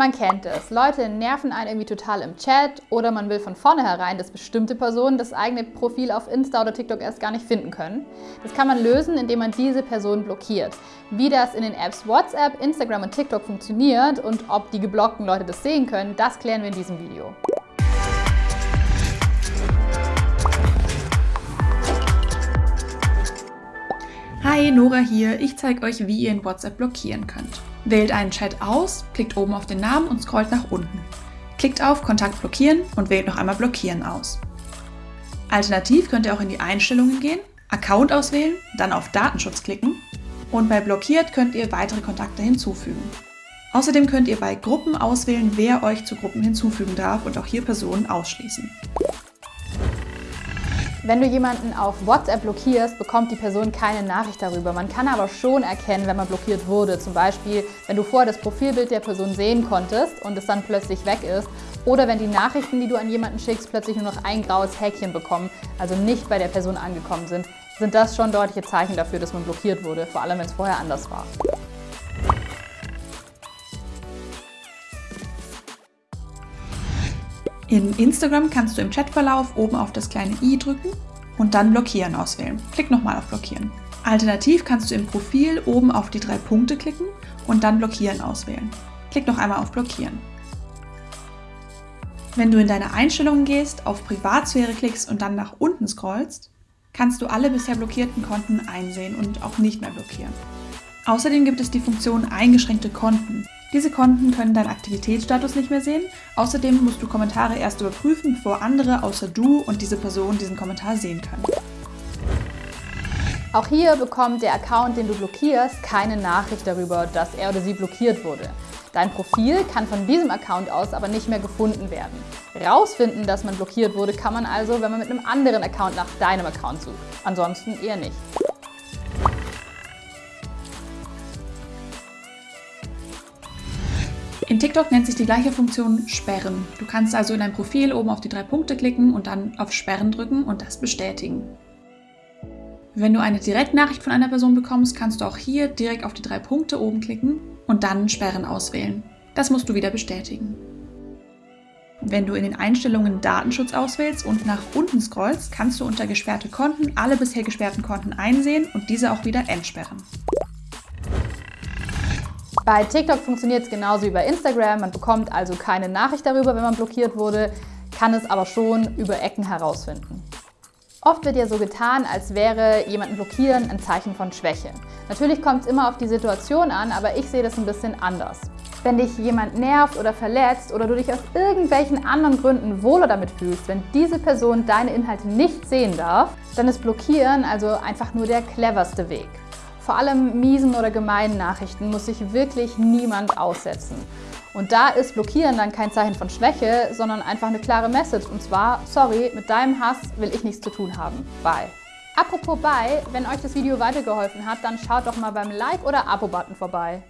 Man kennt es. Leute nerven einen irgendwie total im Chat oder man will von vornherein, dass bestimmte Personen das eigene Profil auf Insta oder TikTok erst gar nicht finden können. Das kann man lösen, indem man diese Person blockiert. Wie das in den Apps WhatsApp, Instagram und TikTok funktioniert und ob die geblockten Leute das sehen können, das klären wir in diesem Video. Hi, Nora hier. Ich zeige euch, wie ihr in WhatsApp blockieren könnt. Wählt einen Chat aus, klickt oben auf den Namen und scrollt nach unten. Klickt auf Kontakt blockieren und wählt noch einmal Blockieren aus. Alternativ könnt ihr auch in die Einstellungen gehen, Account auswählen, dann auf Datenschutz klicken und bei Blockiert könnt ihr weitere Kontakte hinzufügen. Außerdem könnt ihr bei Gruppen auswählen, wer euch zu Gruppen hinzufügen darf und auch hier Personen ausschließen. Wenn du jemanden auf WhatsApp blockierst, bekommt die Person keine Nachricht darüber. Man kann aber schon erkennen, wenn man blockiert wurde. Zum Beispiel, wenn du vorher das Profilbild der Person sehen konntest und es dann plötzlich weg ist. Oder wenn die Nachrichten, die du an jemanden schickst, plötzlich nur noch ein graues Häkchen bekommen, also nicht bei der Person angekommen sind, sind das schon deutliche Zeichen dafür, dass man blockiert wurde, vor allem wenn es vorher anders war. In Instagram kannst du im Chatverlauf oben auf das kleine i drücken und dann Blockieren auswählen. Klick nochmal auf Blockieren. Alternativ kannst du im Profil oben auf die drei Punkte klicken und dann Blockieren auswählen. Klick noch einmal auf Blockieren. Wenn du in deine Einstellungen gehst, auf Privatsphäre klickst und dann nach unten scrollst, kannst du alle bisher blockierten Konten einsehen und auch nicht mehr blockieren. Außerdem gibt es die Funktion Eingeschränkte Konten. Diese Konten können deinen Aktivitätsstatus nicht mehr sehen. Außerdem musst du Kommentare erst überprüfen, bevor andere außer du und diese Person diesen Kommentar sehen können. Auch hier bekommt der Account, den du blockierst, keine Nachricht darüber, dass er oder sie blockiert wurde. Dein Profil kann von diesem Account aus aber nicht mehr gefunden werden. Rausfinden, dass man blockiert wurde, kann man also, wenn man mit einem anderen Account nach deinem Account sucht. Ansonsten eher nicht. In TikTok nennt sich die gleiche Funktion Sperren. Du kannst also in dein Profil oben auf die drei Punkte klicken und dann auf Sperren drücken und das bestätigen. Wenn du eine Direktnachricht von einer Person bekommst, kannst du auch hier direkt auf die drei Punkte oben klicken und dann Sperren auswählen. Das musst du wieder bestätigen. Wenn du in den Einstellungen Datenschutz auswählst und nach unten scrollst, kannst du unter gesperrte Konten alle bisher gesperrten Konten einsehen und diese auch wieder entsperren. Bei TikTok funktioniert es genauso wie bei Instagram. Man bekommt also keine Nachricht darüber, wenn man blockiert wurde, kann es aber schon über Ecken herausfinden. Oft wird ja so getan, als wäre jemanden blockieren ein Zeichen von Schwäche. Natürlich kommt es immer auf die Situation an, aber ich sehe das ein bisschen anders. Wenn dich jemand nervt oder verletzt oder du dich aus irgendwelchen anderen Gründen wohler damit fühlst, wenn diese Person deine Inhalte nicht sehen darf, dann ist Blockieren also einfach nur der cleverste Weg. Vor allem miesen oder gemeinen Nachrichten muss sich wirklich niemand aussetzen. Und da ist Blockieren dann kein Zeichen von Schwäche, sondern einfach eine klare Message. Und zwar, sorry, mit deinem Hass will ich nichts zu tun haben. Bye. Apropos Bye, wenn euch das Video weitergeholfen hat, dann schaut doch mal beim Like- oder Abo-Button vorbei.